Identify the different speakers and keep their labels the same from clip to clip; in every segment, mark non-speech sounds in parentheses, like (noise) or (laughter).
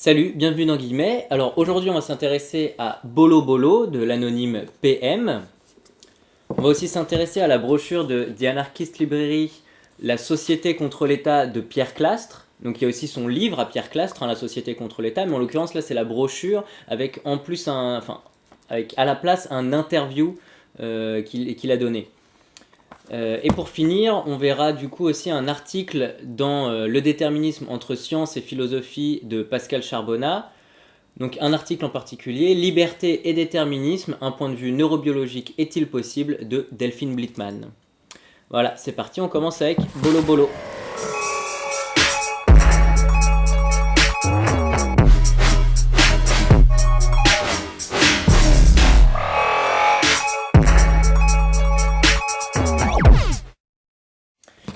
Speaker 1: Salut, bienvenue dans Guillemets. Alors aujourd'hui on va s'intéresser à Bolo Bolo de l'anonyme PM. On va aussi s'intéresser à la brochure de The Anarchist Library, La Société contre l'État de Pierre Clastre. Donc il y a aussi son livre à Pierre Clastre, hein, La Société contre l'État, mais en l'occurrence là c'est la brochure avec en plus un, enfin, avec à la place un interview euh, qu'il a donné. Euh, et pour finir, on verra du coup aussi un article dans euh, Le déterminisme entre science et philosophie de Pascal Charbonnat. Donc un article en particulier, Liberté et déterminisme, un point de vue neurobiologique est-il possible de Delphine Blittmann. Voilà, c'est parti, on commence avec Bolo Bolo.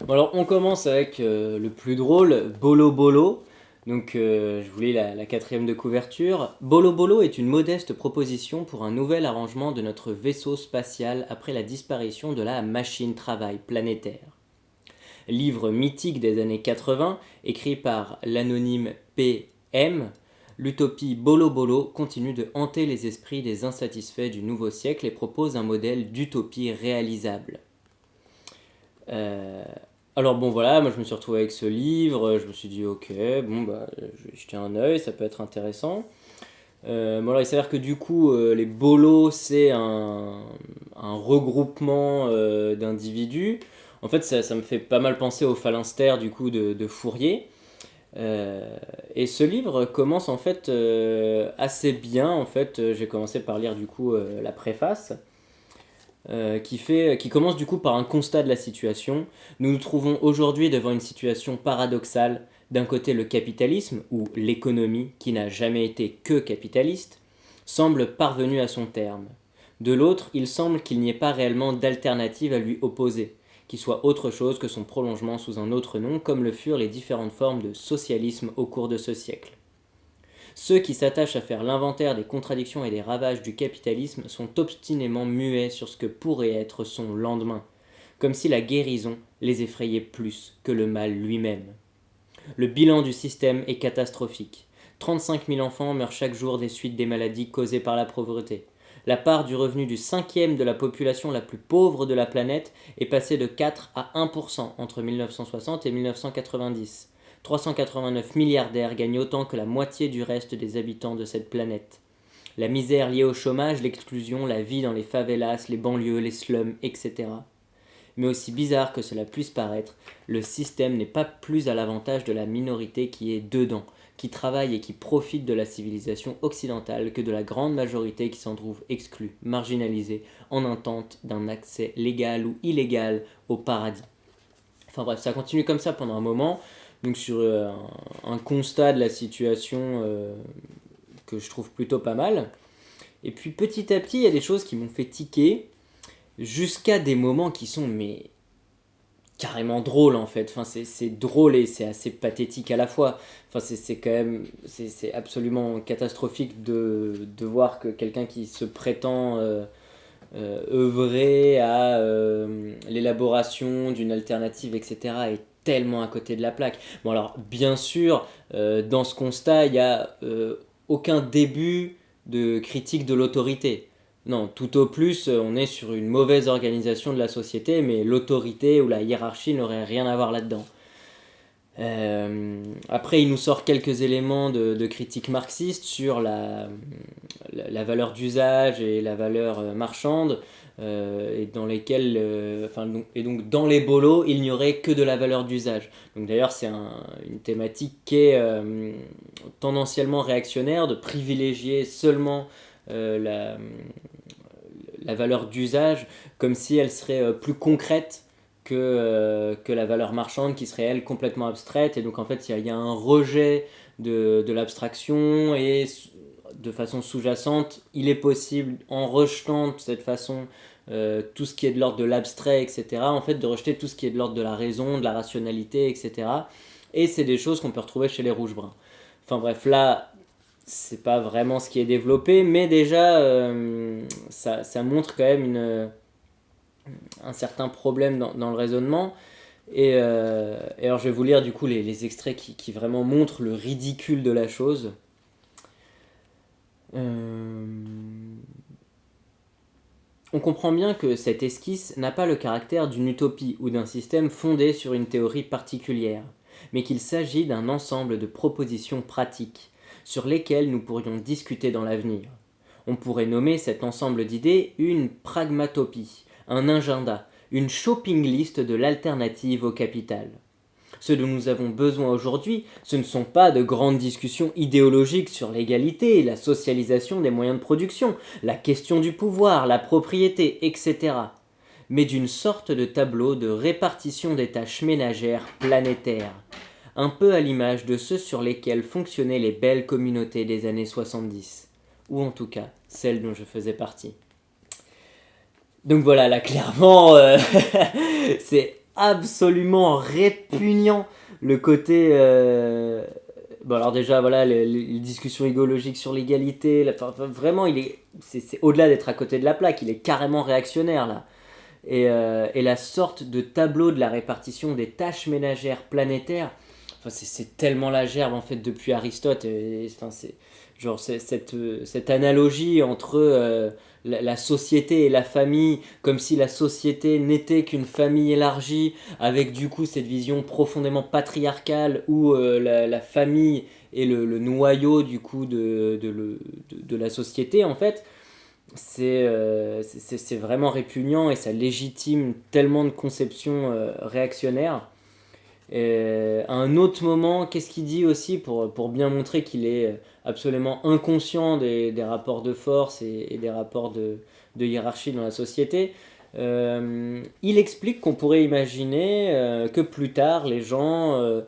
Speaker 1: Alors on commence avec euh, le plus drôle, Bolo Bolo. Donc euh, je voulais la, la, quatrième de couverture. Bolo Bolo est une modeste proposition pour un nouvel arrangement de notre vaisseau spatial après la disparition de la machine travail planétaire. Livre mythique des années 80, écrit par l'anonyme PM, l'utopie Bolo Bolo continue de hanter les esprits des insatisfaits du nouveau siècle et propose un modèle d'utopie réalisable. Euh, alors bon voilà, moi je me suis retrouvé avec ce livre, je me suis dit ok, bon bah je jeter un oeil, ça peut être intéressant. Euh, bon alors il s'avère que du coup euh, les bolos c'est un, regroupement euh, d'individus. En fait ça, me fait pas mal penser au phalanstère du coup de Fourier. et ce livre commence en fait assez bien, en fait j'ai commencé par lire du coup la préface. Euh, qui, fait, qui commence du coup par un constat de la situation. Nous nous trouvons aujourd'hui devant une situation paradoxale. D'un côté, le capitalisme, ou l'économie, qui n'a jamais été que capitaliste, semble parvenu à son terme. De l'autre, il semble qu'il n'y ait pas réellement d'alternative à lui opposer, qui soit autre chose que son prolongement sous un autre nom, comme le furent les différentes formes de socialisme au cours de ce siècle. Ceux qui s'attachent à faire l'inventaire des contradictions et des ravages du capitalisme sont obstinément muets sur ce que pourrait être son lendemain, comme si la guérison les effrayait plus que le mal lui-même. Le bilan du système est catastrophique. 35 000 enfants meurent chaque jour des suites des maladies causées par la pauvreté. La part du revenu du cinquième de la population la plus pauvre de la planète est passée de 4 à 1% entre 1960 et 1990. 389 milliardaires gagnent autant que la moitié du reste des habitants de cette planète. La misère liée au chômage, l'exclusion, la vie dans les favelas, les banlieues, les slums, etc. Mais aussi bizarre que cela puisse paraître, le système n'est pas plus à l'avantage de la minorité qui est dedans, qui travaille et qui profite de la civilisation occidentale que de la grande majorité qui s'en trouve exclue, marginalisée, en intente d'un accès légal ou illégal au paradis. Enfin bref, ça continue comme ça pendant un moment donc sur euh, un, constat de la situation euh, que je trouve plutôt pas mal. Et puis petit à petit, il y a des choses qui m'ont fait tiquer, jusqu'à des moments qui sont mais carrément drôles en fait. Enfin, c'est drôle et c'est assez pathétique à la fois. Enfin, c'est quand c'est absolument catastrophique de, de voir que quelqu'un qui se prétend euh, œuvrer à l'élaboration d'une alternative, etc., tellement à côté de la plaque. Bon alors bien sûr, euh, dans ce constat, il n'y a euh, aucun début de critique de l'autorité. Non, tout au plus, on est sur une mauvaise organisation de la société, mais l'autorité ou la hiérarchie n'aurait rien à voir là-dedans. Euh, après, il nous sort quelques éléments de, critique marxiste sur la, la valeur d'usage et la valeur marchande. Euh, et dans lesquels, euh, enfin, et donc dans les bolos, il n'y aurait que de la valeur d'usage. Donc d'ailleurs, c'est une thématique qui est euh, tendanciellement réactionnaire, de privilégier seulement la, la valeur d'usage comme si elle serait plus concrète que, que la valeur marchande qui serait elle complètement abstraite. Et donc en fait, il y, y, a un rejet de, de l'abstraction et de façon sous-jacente, il est possible, en rejetant de cette façon euh, tout ce qui est de l'ordre de l'abstrait, etc., en fait, de rejeter tout ce qui est de l'ordre de la raison, de la rationalité, etc. Et c'est des choses qu'on peut retrouver chez les rouges-bruns. Enfin bref, là, c'est pas vraiment ce qui est développé, mais déjà, euh, ça, montre quand même un certain problème dans, le raisonnement. Et, euh, et, alors je vais vous lire du coup les, extraits qui, vraiment montrent le ridicule de la chose. Euh, on comprend bien que cette esquisse n'a pas le caractère d'une utopie ou d'un système fondé sur une théorie particulière, mais qu'il s'agit d'un ensemble de propositions pratiques sur lesquelles nous pourrions discuter dans l'avenir. On pourrait nommer cet ensemble d'idées une pragmatopie, un agenda, une shopping list de l'alternative au capital. Ce dont nous avons besoin aujourd'hui, ce ne sont pas de grandes discussions idéologiques sur l'égalité, la socialisation des moyens de production, la question du pouvoir, la propriété, etc., mais d'une sorte de tableau de répartition des tâches ménagères planétaires, un peu à l'image de ceux sur lesquels fonctionnaient les belles communautés des années 70, ou en tout cas celles dont je faisais partie. Donc voilà, là clairement, euh, (laughs) c'est absolument répugnant le côté... Euh, bon alors déjà, voilà, les, discussions idéologiques sur l'égalité, vraiment, il est, c'est, au-delà d'être à côté de la plaque, il est carrément réactionnaire là. Et, euh, et, la sorte de tableau de la répartition des tâches ménagères planétaires, enfin, c'est, tellement la gerbe en fait depuis Aristote. enfin, c'est genre cette, cette analogie entre euh, la, société et la famille, comme si la société n'était qu'une famille élargie, avec du coup cette vision profondément patriarcale où euh, la, famille est le, noyau du coup de, de, la société en fait. Euh, c'est vraiment répugnant et ça légitime tellement de conceptions euh, réactionnaires. Et à un autre moment, qu'est-ce qu'il dit aussi pour, pour bien montrer qu'il est absolument inconscient des, des, rapports de force et, des rapports de, hiérarchie dans la société. Euh, il explique qu'on pourrait imaginer euh, que plus tard, les gens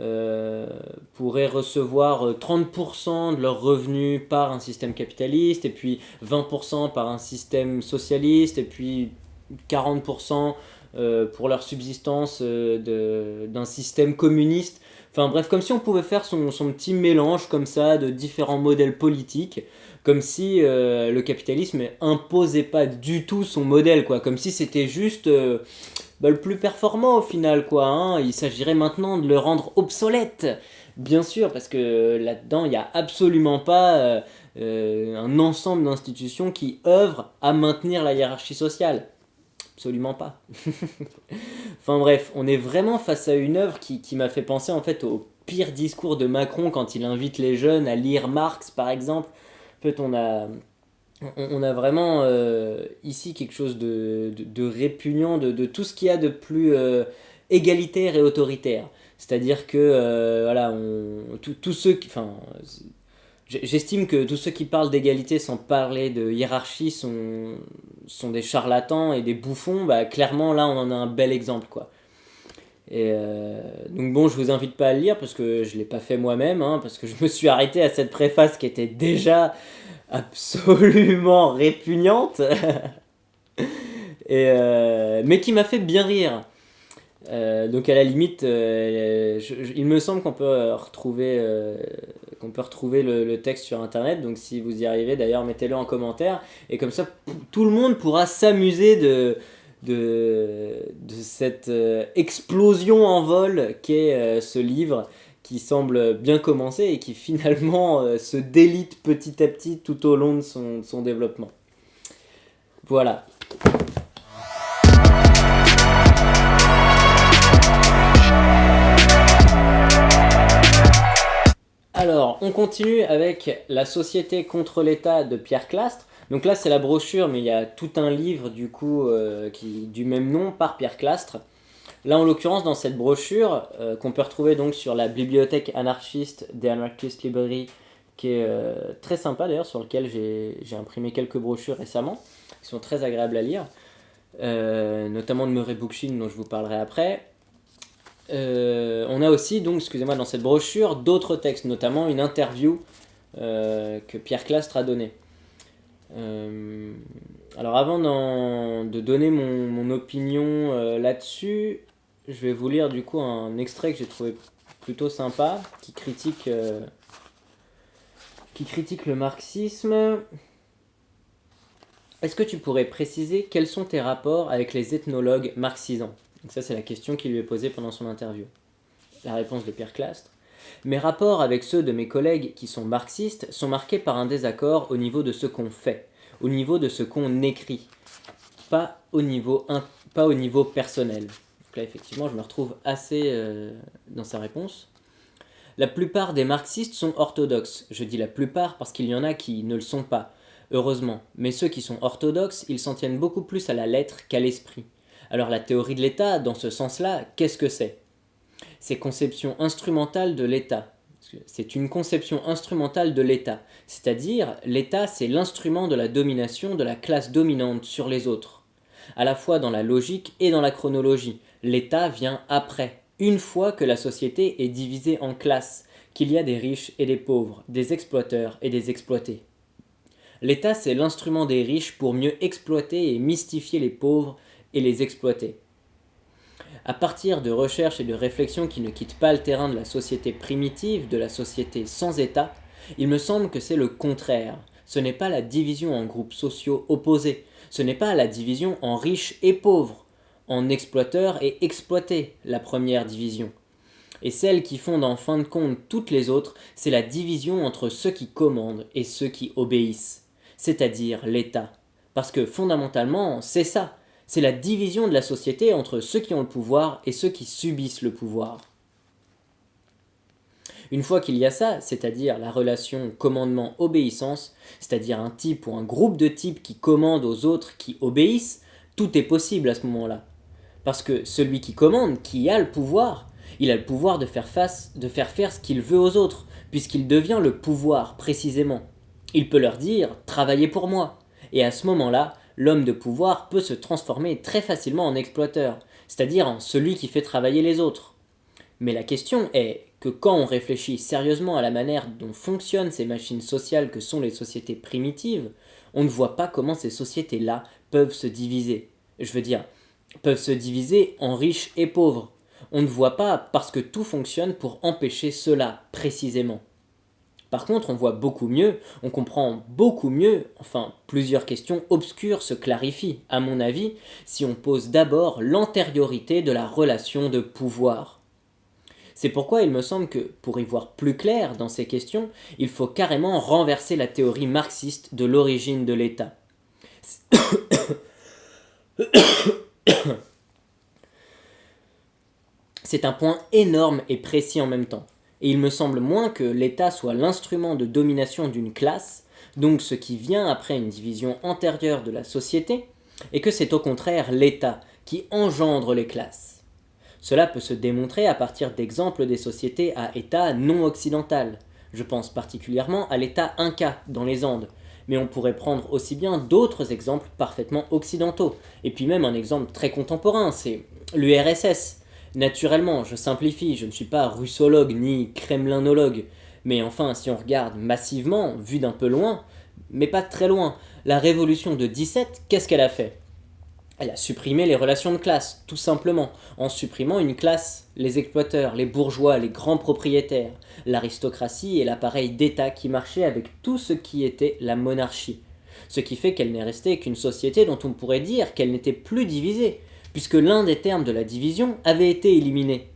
Speaker 1: euh, pourraient recevoir 30% de leurs revenus par un système capitaliste, et puis 20% par un système socialiste, et puis 40% pour leur subsistance d'un système communiste. Enfin bref, comme si on pouvait faire son, son, petit mélange comme ça de différents modèles politiques, comme si euh, le capitalisme imposait pas du tout son modèle, quoi, comme si c'était juste euh, bah, le plus performant au final, quoi. Hein. Il s'agirait maintenant de le rendre obsolète, bien sûr, parce que là-dedans, il n'y a absolument pas euh, un ensemble d'institutions qui œuvrent à maintenir la hiérarchie sociale. Absolument pas. (laughs) enfin bref, on est vraiment face à une œuvre qui, qui m'a fait penser en fait au pire discours de Macron quand il invite les jeunes à lire Marx par exemple. En fait, on a, on, a vraiment euh, ici quelque chose de, de, répugnant de, de, tout ce qu'il y a de plus euh, égalitaire et autoritaire. C'est-à-dire que, euh, voilà, tous ceux qui... Enfin, J'estime que tous ceux qui parlent d'égalité sans parler de hiérarchie sont, sont des charlatans et des bouffons. Bah, clairement, là, on en a un bel exemple. quoi. Et euh, donc bon, je vous invite pas à le lire parce que je l'ai pas fait moi-même, hein, parce que je me suis arrêté à cette préface qui était déjà absolument répugnante, (laughs) et, euh, mais qui m'a fait bien rire. Euh, donc à la limite, il me semble qu'on peut retrouver qu'on peut retrouver le, texte sur internet. Donc si vous y arrivez, d'ailleurs, mettez-le en commentaire. Et comme ça, tout le monde pourra s'amuser de, de, de, cette euh, explosion en vol qu'est euh, ce livre qui semble bien commencer et qui (laughs) finalement euh, se délite petit à petit tout au long de son, son développement. Voilà. Alors, on continue avec La Société contre l'État de Pierre Clastre. Donc là, c'est la brochure, mais il y a tout un livre du coup euh, du même nom par Pierre Clastre. Là, en l'occurrence, dans cette brochure, euh, qu'on peut retrouver donc sur la bibliothèque anarchiste des Anarchist Library, qui est euh, très sympa d'ailleurs, sur lequel j'ai imprimé quelques brochures récemment, qui sont très agréables à lire, notamment de Murray Bookchin, dont je vous parlerai après. Euh, on a aussi, donc, excusez-moi, dans cette brochure, d'autres textes, notamment une interview euh, que Pierre Clastre a donnée. Euh, alors avant de donner mon, opinion là-dessus, je vais vous lire du coup un extrait que j'ai trouvé plutôt sympa, qui critique, qui critique le marxisme. Est-ce que tu pourrais préciser quels sont tes rapports avec les ethnologues marxisants? Donc ça, c'est la question qui lui est posée pendant son interview. La réponse de Pierre Clastre. Mes rapports avec ceux de mes collègues qui sont marxistes sont marqués par un désaccord au niveau de ce qu'on fait, au niveau de ce qu'on écrit, pas au niveau, pas au niveau personnel. Donc là, effectivement, je me retrouve assez euh, dans sa réponse. La plupart des marxistes sont orthodoxes. Je dis la plupart parce qu'il y en a qui ne le sont pas, heureusement. Mais ceux qui sont orthodoxes, ils s'en tiennent beaucoup plus à la lettre qu'à l'esprit. Alors la théorie de l'État, dans ce sens-là, qu'est-ce que c'est? C'est conception instrumentale de l'État. C'est une conception instrumentale de l'État. C'est-à-dire, l'État, c'est l'instrument de la domination de la classe dominante sur les autres. À la fois dans la logique et dans la chronologie. L'État vient après, une fois que la société est divisée en classes, qu'il y a des riches et des pauvres, des exploiteurs et des exploités. L'État, c'est l'instrument des riches pour mieux exploiter et mystifier les pauvres et les exploiter. À partir de recherches et de réflexions qui ne quittent pas le terrain de la société primitive, de la société sans État, il me semble que c'est le contraire. Ce n'est pas la division en groupes sociaux opposés, ce n'est pas la division en riches et pauvres, en exploiteurs et exploités, la première division. Et celle qui fonde en fin de compte toutes les autres, c'est la division entre ceux qui commandent et ceux qui obéissent, c'est-à-dire l'État. Parce que fondamentalement, c'est ça, c'est la division de la société entre ceux qui ont le pouvoir et ceux qui subissent le pouvoir. Une fois qu'il y a ça, c'est-à-dire la relation commandement-obéissance, c'est-à-dire un type ou un groupe de types qui commandent aux autres qui obéissent, tout est possible à ce moment-là. Parce que celui qui commande, qui a le pouvoir, il a le pouvoir de faire, face, de faire faire ce qu'il veut aux autres, puisqu'il devient le pouvoir, précisément. Il peut leur dire « travaillez pour moi ». Et à ce moment-là, l'homme de pouvoir peut se transformer très facilement en exploiteur, c'est-à-dire en celui qui fait travailler les autres. Mais la question est que quand on réfléchit sérieusement à la manière dont fonctionnent ces machines sociales que sont les sociétés primitives, on ne voit pas comment ces sociétés-là peuvent se diviser. Je veux dire, peuvent se diviser en riches et pauvres. On ne voit pas parce que tout fonctionne pour empêcher cela, précisément. Par contre, on voit beaucoup mieux, on comprend beaucoup mieux, enfin, plusieurs questions obscures se clarifient, à mon avis, si on pose d'abord l'antériorité de la relation de pouvoir. C'est pourquoi il me semble que, pour y voir plus clair dans ces questions, il faut carrément renverser la théorie marxiste de l'origine de l'État. C'est un point énorme et précis en même temps, et il me semble moins que l'État soit l'instrument de domination d'une classe, donc ce qui vient après une division antérieure de la société, et que c'est au contraire l'État qui engendre les classes. Cela peut se démontrer à partir d'exemples des sociétés à État non occidental. Je pense particulièrement à l'État Inca dans les Andes, mais on pourrait prendre aussi bien d'autres exemples parfaitement occidentaux. Et puis même un exemple très contemporain, c'est l'URSS. Naturellement, je simplifie, je ne suis pas russologue ni kremlinologue, mais enfin, si on regarde massivement, vu d'un peu loin, mais pas très loin, la révolution de 17, qu'est-ce qu'elle a fait? Elle a supprimé les relations de classe, tout simplement, en supprimant une classe, les exploiteurs, les bourgeois, les grands propriétaires, l'aristocratie et l'appareil d'État qui marchait avec tout ce qui était la monarchie. Ce qui fait qu'elle n'est restée qu'une société dont on pourrait dire qu'elle n'était plus divisée, puisque l'un des termes de la division avait été éliminé.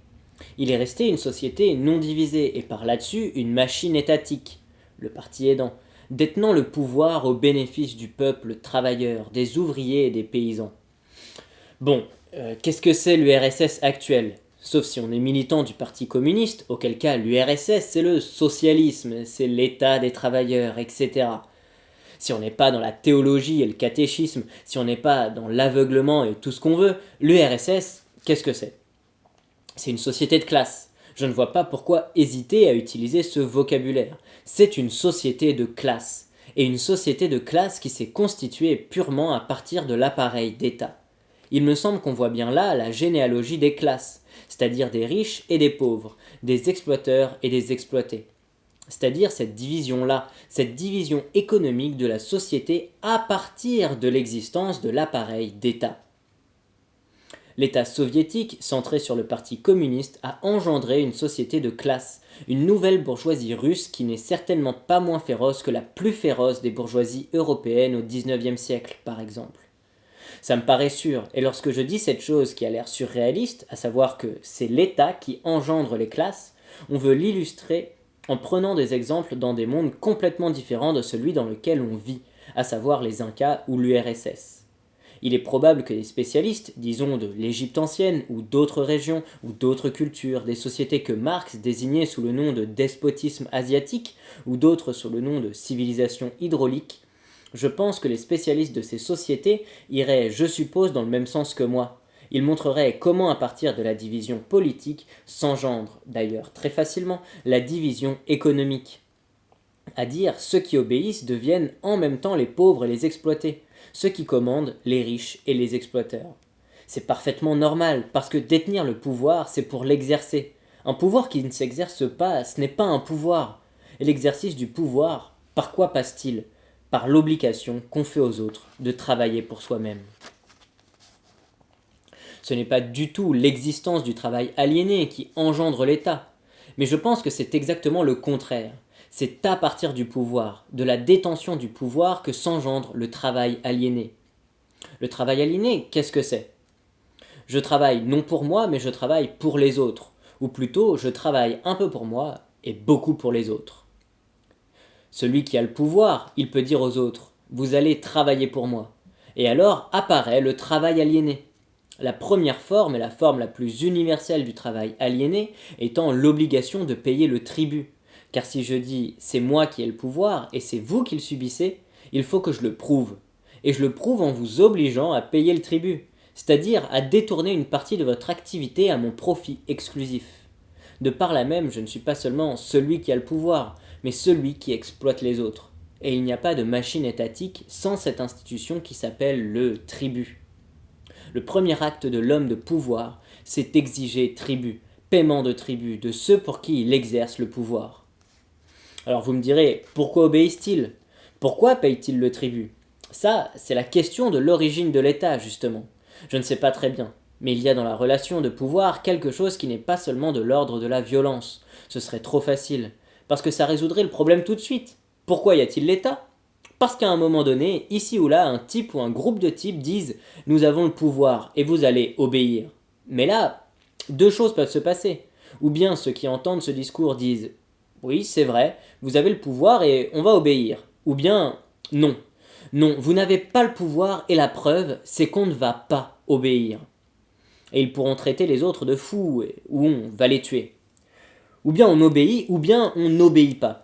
Speaker 1: Il est resté une société non divisée, et par là-dessus une machine étatique, le parti aidant, détenant le pouvoir au bénéfice du peuple travailleur, des ouvriers et des paysans. Bon, euh, qu'est-ce que c'est l'URSS actuel? Sauf si on est militant du Parti communiste, auquel cas l'URSS c'est le socialisme, c'est l'état des travailleurs, etc si on n'est pas dans la théologie et le catéchisme, si on n'est pas dans l'aveuglement et tout ce qu'on veut, l'URSS, qu'est-ce que c'est? C'est une société de classe. Je ne vois pas pourquoi hésiter à utiliser ce vocabulaire. C'est une société de classe. Et une société de classe qui s'est constituée purement à partir de l'appareil d'État. Il me semble qu'on voit bien là la généalogie des classes, c'est-à-dire des riches et des pauvres, des exploiteurs et des exploités c'est-à-dire cette division-là, cette division économique de la société à partir de l'existence de l'appareil d'État. L'État soviétique, centré sur le parti communiste, a engendré une société de classe, une nouvelle bourgeoisie russe qui n'est certainement pas moins féroce que la plus féroce des bourgeoisies européennes au XIXe siècle, par exemple. Ça me paraît sûr, et lorsque je dis cette chose qui a l'air surréaliste, à savoir que c'est l'État qui engendre les classes, On veut l'illustrer en prenant des exemples dans des mondes complètement différents de celui dans lequel on vit, à savoir les Incas ou l'URSS. Il est probable que les spécialistes, disons de l'Égypte ancienne ou d'autres régions ou d'autres cultures, des sociétés que Marx désignait sous le nom de despotisme asiatique ou d'autres sous le nom de civilisation hydraulique, je pense que les spécialistes de ces sociétés iraient, je suppose, dans le même sens que moi. Ils montreraient comment à partir de la division politique s'engendre, d'ailleurs très facilement, la division économique. À dire, ceux qui obéissent deviennent en même temps les pauvres et les exploités, ceux qui commandent les riches et les exploiteurs. C'est parfaitement normal, parce que détenir le pouvoir, c'est pour l'exercer. Un pouvoir qui ne s'exerce pas, ce n'est pas un pouvoir. Et l'exercice du pouvoir, par quoi passe-t-il? Par l'obligation qu'on fait aux autres de travailler pour soi-même. Ce n'est pas du tout l'existence du travail aliéné qui engendre l'État, mais je pense que c'est exactement le contraire. C'est à partir du pouvoir, de la détention du pouvoir que s'engendre le travail aliéné. Le travail aliéné, qu'est-ce que c'est? Je travaille non pour moi, mais je travaille pour les autres, ou plutôt je travaille un peu pour moi et beaucoup pour les autres. Celui qui a le pouvoir, il peut dire aux autres « vous allez travailler pour moi ». Et alors apparaît le travail aliéné. La première forme et la forme la plus universelle du travail aliéné étant l'obligation de payer le tribut. Car si je dis « c'est moi qui ai le pouvoir et c'est vous qui le subissez », il faut que je le prouve. Et je le prouve en vous obligeant à payer le tribut, c'est-à-dire à détourner une partie de votre activité à mon profit exclusif. De par là même, je ne suis pas seulement celui qui a le pouvoir, mais celui qui exploite les autres. Et il n'y a pas de machine étatique sans cette institution qui s'appelle le tribut. Le premier acte de l'homme de pouvoir, c'est exiger tribut, paiement de tribut, de ceux pour qui il exerce le pouvoir. Alors vous me direz, pourquoi obéissent-ils? Pourquoi payent-ils le tribut Ça, c'est la question de l'origine de l'État, justement. Je ne sais pas très bien, mais il y a dans la relation de pouvoir quelque chose qui n'est pas seulement de l'ordre de la violence. Ce serait trop facile parce que ça résoudrait le problème tout de suite. Pourquoi y a-t-il l'État? Parce qu'à un moment donné, ici ou là, un type ou un groupe de types disent « nous avons le pouvoir et vous allez obéir ». Mais là, deux choses peuvent se passer. Ou bien ceux qui entendent ce discours disent « oui, c'est vrai, vous avez le pouvoir et on va obéir ». Ou bien « non, non, vous n'avez pas le pouvoir et la preuve, c'est qu'on ne va pas obéir ». Et ils pourront traiter les autres de fous ou on va les tuer. Ou bien on obéit, ou bien on n'obéit pas.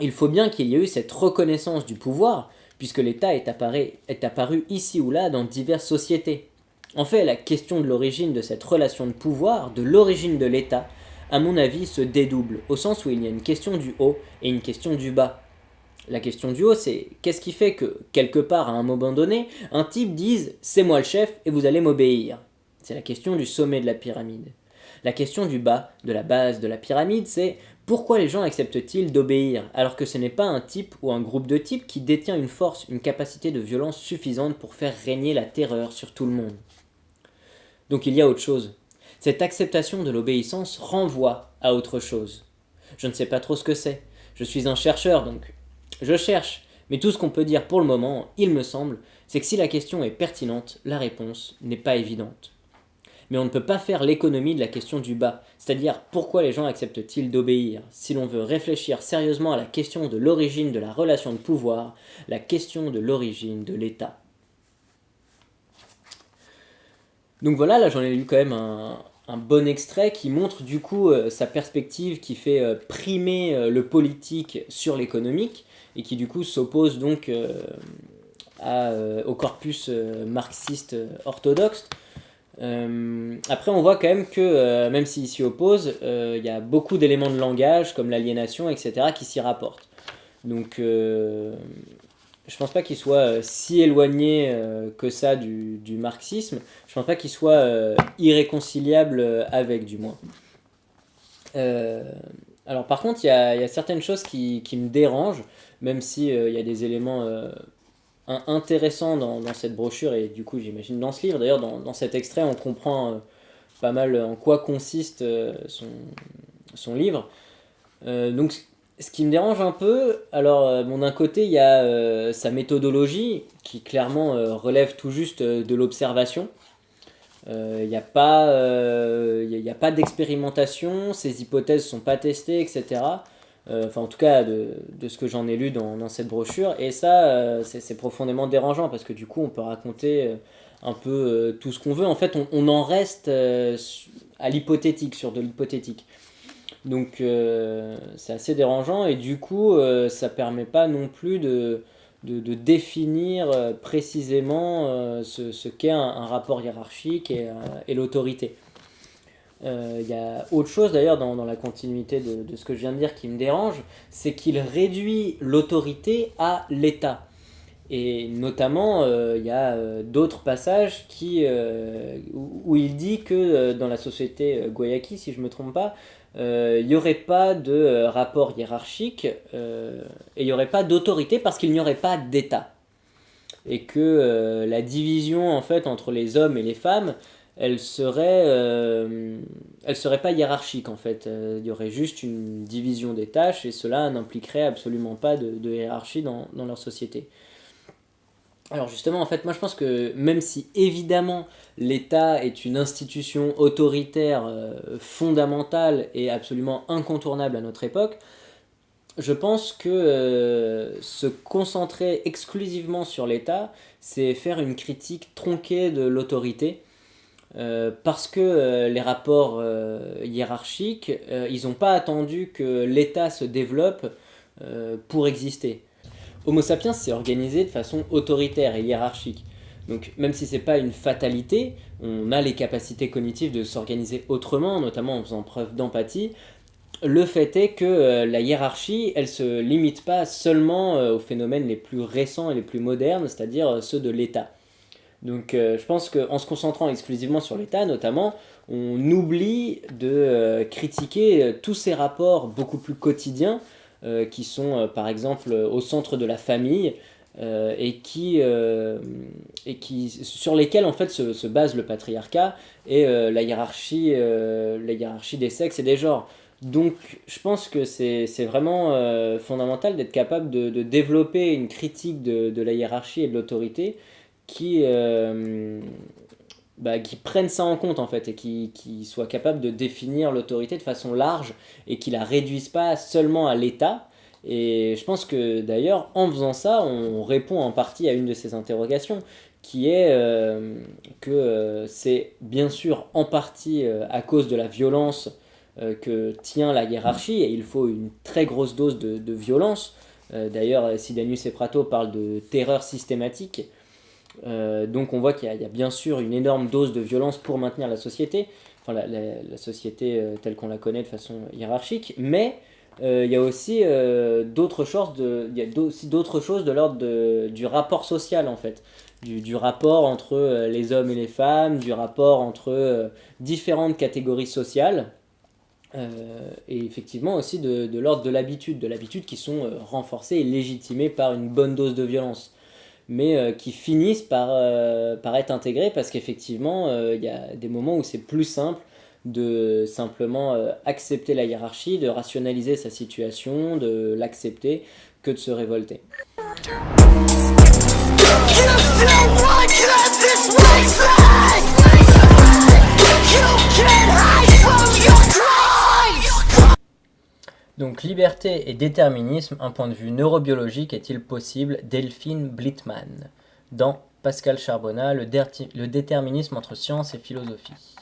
Speaker 1: Il faut bien qu'il y ait eu cette reconnaissance du pouvoir, puisque l'État est, apparu ici ou là dans diverses sociétés. En fait, la question de l'origine de cette relation de pouvoir, de l'origine de l'État, à mon avis, se dédouble, au sens où il y a une question du haut et une question du bas. La question du haut, c'est qu'est-ce qui fait que, quelque part à un moment donné, un type dise « c'est moi le chef et vous allez m'obéir ». C'est la question du sommet de la pyramide. La question du bas, de la base de la pyramide, c'est pourquoi les gens acceptent-ils d'obéir alors que ce n'est pas un type ou un groupe de types qui détient une force, une capacité de violence suffisante pour faire régner la terreur sur tout le monde? Donc il y a autre chose. Cette acceptation de l'obéissance renvoie à autre chose. Je ne sais pas trop ce que c'est. Je suis un chercheur, donc je cherche. Mais tout ce qu'on peut dire pour le moment, il me semble, c'est que si la question est pertinente, la réponse n'est pas évidente mais on ne peut pas faire l'économie de la question du bas, c'est-à-dire pourquoi les gens acceptent-ils d'obéir? Si l'on veut réfléchir sérieusement à la question de l'origine de la relation de pouvoir, la question de l'origine de l'État. Donc voilà, là j'en ai lu quand même un, bon extrait qui montre du coup euh, sa perspective qui fait euh, primer euh, le politique sur l'économique et qui du coup s'oppose donc au corpus marxiste orthodoxe. Euh, après, on voit quand même que, euh, même s'il s'y oppose, euh, il y a beaucoup d'éléments de langage, comme l'aliénation, etc., qui s'y rapportent. Donc, je pense pas qu'il soit si éloigné que ça du, marxisme. Je pense pas qu'il soit irréconciliable avec, du moins. alors, par contre, il y, a, certaines choses qui, me dérangent, même s'il il y a des éléments intéressant dans, cette brochure et du coup j'imagine dans ce livre. D'ailleurs dans, cet extrait on comprend euh, pas mal en quoi consiste euh, son, livre. Euh, donc ce qui me dérange un peu, alors bon, d'un côté il y a sa méthodologie qui clairement relève tout juste de l'observation. Il n'y a pas, a pas d'expérimentation, ces hypothèses sont pas testées, etc. Enfin, en tout cas, de, ce que j'en ai lu dans, cette brochure. Et ça, c'est profondément dérangeant parce que du coup, on peut raconter un peu tout ce qu'on veut. En fait, on, en reste à l'hypothétique, sur de l'hypothétique. Donc euh, c'est assez dérangeant et du coup euh, ça permet pas non plus de, définir euh, précisément ce, qu'est un, rapport hiérarchique et l'autorité. Il y a autre chose d'ailleurs dans, la continuité de, ce que je viens de dire qui me dérange, c'est qu'il réduit l'autorité à l'État. Et notamment, il y a d'autres passages qui, où, il dit que dans la société Guayaki, si je ne me trompe pas, il euh, n'y aurait pas de euh, rapport hiérarchique euh, et il n'y aurait pas d'autorité parce qu'il n'y aurait pas d'État. Et que la division en fait entre les hommes et les femmes, elle serait, elle serait pas hiérarchique en fait. Il y aurait juste une division des tâches et cela n'impliquerait absolument pas de, hiérarchie dans, leur société. Alors justement, en fait, moi je pense que même si évidemment l'État est une institution autoritaire euh, fondamentale et absolument incontournable à notre époque, je pense que euh, se concentrer exclusivement sur l'État, c'est faire une critique tronquée de l'autorité, euh, parce que les rapports hiérarchiques, ils n'ont pas attendu que l'État se développe pour exister. Homo sapiens s'est organisé de façon autoritaire et hiérarchique. Donc même si c'est pas une fatalité, on a les capacités cognitives de s'organiser autrement, notamment en faisant preuve d'empathie. Le fait est que euh, la hiérarchie, elle se limite pas seulement euh, aux phénomènes les plus récents et les plus modernes, c'est-à-dire euh, ceux de l'État. Donc je pense qu'en se concentrant exclusivement sur l'État, notamment, on oublie de critiquer tous ces rapports beaucoup plus quotidiens euh, qui sont euh, par exemple au centre de la famille euh, et, qui, et qui, sur lesquels en fait se, se base le patriarcat et la, hiérarchie, la hiérarchie des sexes et des genres. Donc je pense que c'est vraiment fondamental d'être capable de, développer une critique de, la hiérarchie et de l'autorité qui, bah, qui prennent ça en compte en fait et qui, qui soient capables de définir l'autorité de façon large et qui la réduisent pas seulement à l'État. Et je pense que d'ailleurs en faisant ça, on répond en partie à une de ces interrogations qui est euh, que euh, c'est bien sûr en partie euh, à cause de la violence que tient la hiérarchie et il faut une très grosse dose de, de violence. d'ailleurs, Sidanius et Prato parlent de terreur systématique euh, donc on voit qu'il y, a bien sûr une énorme dose de violence pour maintenir la société, enfin la, société euh, telle qu'on la connaît de façon hiérarchique, mais euh, il y a aussi d'autres choses de, l'ordre du rapport social en fait, du, rapport entre les hommes et les femmes, du rapport entre différentes catégories sociales. et effectivement aussi de l'ordre de l'habitude, de l'habitude qui sont renforcées et légitimées par une bonne dose de violence mais euh, qui finissent par, euh, par être intégrés parce qu'effectivement, euh, il y a des moments où c'est plus simple de simplement accepter la hiérarchie, de rationaliser sa situation, de l'accepter, que de se révolter. Donc liberté et déterminisme, un point de vue neurobiologique est-il possible? Delphine Blittmann, dans Pascal Charbonnat, le, le déterminisme entre science et philosophie.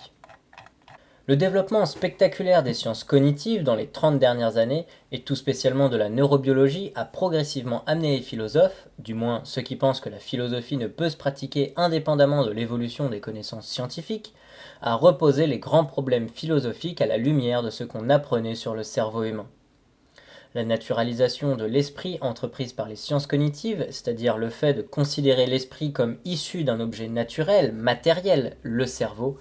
Speaker 1: Le développement spectaculaire des sciences cognitives dans les 30 dernières années, et tout spécialement de la neurobiologie, a progressivement amené les philosophes, du moins ceux qui pensent que la philosophie ne peut se pratiquer indépendamment de l'évolution des connaissances scientifiques, à reposer les grands problèmes philosophiques à la lumière de ce qu'on apprenait sur le cerveau humain. La naturalisation de l'esprit entreprise par les sciences cognitives, c'est-à-dire le fait de considérer l'esprit comme issu d'un objet naturel, matériel, le cerveau,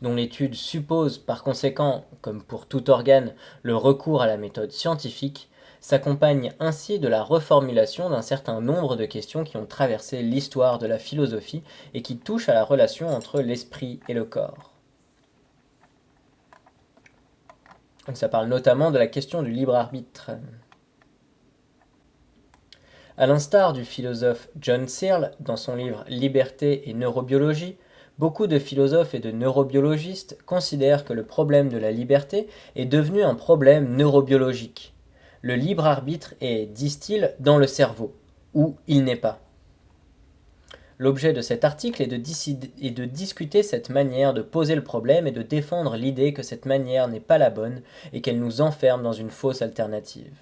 Speaker 1: dont l'étude suppose par conséquent, comme pour tout organe, le recours à la méthode scientifique, s'accompagne ainsi de la reformulation d'un certain nombre de questions qui ont traversé l'histoire de la philosophie et qui touchent à la relation entre l'esprit et le corps. Ça parle notamment de la question du libre arbitre. À l'instar du philosophe John Searle dans son livre Liberté et neurobiologie, Beaucoup de philosophes et de neurobiologistes considèrent que le problème de la liberté est devenu un problème neurobiologique. Le libre arbitre est, disent-ils, dans le cerveau, où il n'est pas. L'objet de cet article est de, est de, discuter cette manière de poser le problème et de défendre l'idée que cette manière n'est pas la bonne et qu'elle nous enferme dans une fausse alternative.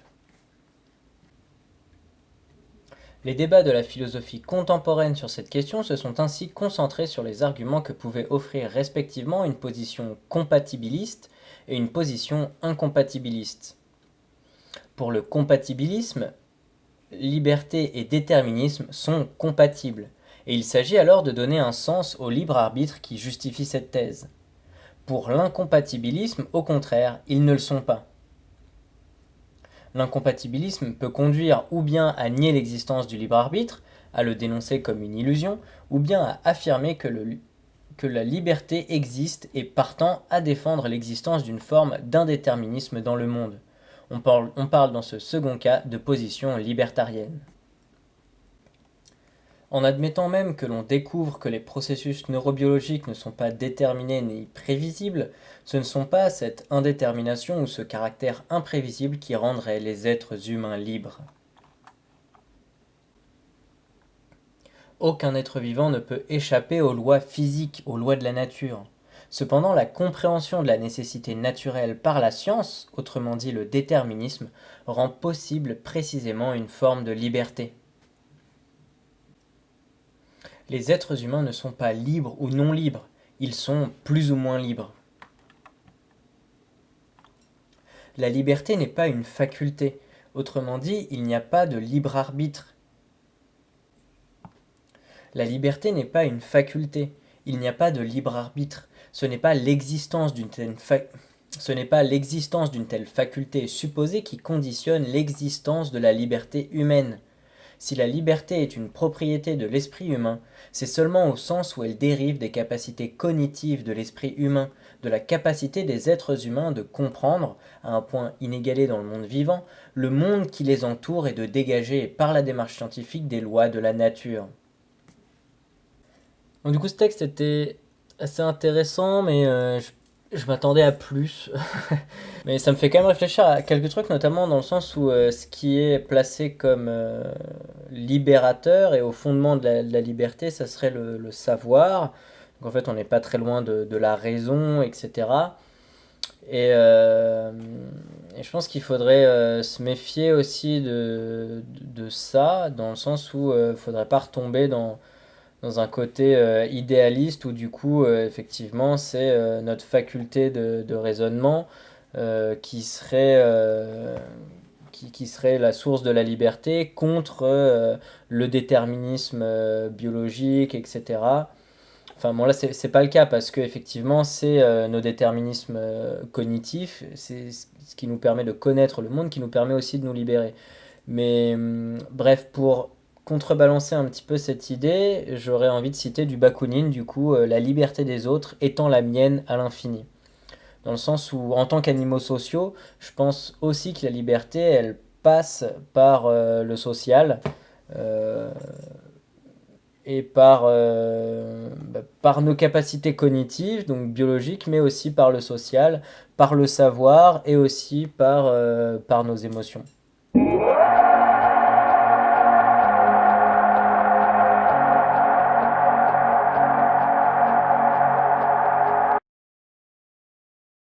Speaker 1: Les débats de la philosophie contemporaine sur cette question se sont ainsi concentrés sur les arguments que pouvaient offrir respectivement une position compatibiliste et une position incompatibiliste. Pour le compatibilisme, liberté et déterminisme sont compatibles, et il s'agit alors de donner un sens au libre arbitre qui justifie cette thèse. Pour l'incompatibilisme, au contraire, ils ne le sont pas. L'incompatibilisme peut conduire ou bien à nier l'existence du libre arbitre, à le dénoncer comme une illusion, ou bien à affirmer que, la liberté existe et partant à défendre l'existence d'une forme d'indéterminisme dans le monde. On parle dans ce second cas de position libertarienne. En admettant même que l'on découvre que les processus neurobiologiques ne sont pas déterminés ni prévisibles, ce ne sont pas cette indétermination ou ce caractère imprévisible qui rendrait les êtres humains libres. Aucun être vivant ne peut échapper aux lois physiques, aux lois de la nature. Cependant, la compréhension de la nécessité naturelle par la science, autrement dit le déterminisme, rend possible précisément une forme de liberté. Les êtres humains ne sont pas libres ou non libres, ils sont plus ou moins libres. La liberté n'est pas une faculté, autrement dit, il n'y a pas de libre arbitre. La liberté n'est pas une faculté, il n'y a pas de libre arbitre, ce n'est pas l'existence d'une telle, telle faculté supposée qui conditionne l'existence de la liberté humaine. Si la liberté est une propriété de l'esprit humain, c'est seulement au sens où elle dérive des capacités cognitives de l'esprit humain, de la capacité des êtres humains de comprendre, à un point inégalé dans le monde vivant, le monde qui les entoure et de dégager par la démarche scientifique des lois de la nature. du coup ce texte était assez intéressant, mais euh, je je m'attendais à plus. (laughs) Mais ça me fait quand même réfléchir à quelques trucs, notamment dans le sens où euh, ce qui est placé comme euh, libérateur et au fondement de la, liberté, ça serait le, savoir. Donc en fait, on n'est pas très loin de, la raison, etc. Euh, et, je pense qu'il faudrait se méfier aussi de, de, ça, dans le sens où il ne faudrait pas retomber dans dans un côté euh, idéaliste où du coup euh, effectivement c'est euh, notre faculté de, de raisonnement qui serait qui, qui, serait la source de la liberté contre le déterminisme biologique etc enfin bon là c'est pas le cas parce que effectivement c'est nos déterminismes cognitifs. C'est ce qui nous permet de connaître le monde qui nous permet aussi de nous libérer. Mais hum, bref pour contrebalancer un petit peu cette idée, j'aurais envie de citer du Bakounine, du coup, euh, la liberté des autres étant la mienne à l'infini. Dans le sens où, en tant qu'animaux sociaux, je pense aussi que la liberté, elle passe par euh, le social euh, et par, bah, par nos capacités cognitives, donc biologiques, mais aussi par le social, par le savoir et aussi par nos émotions.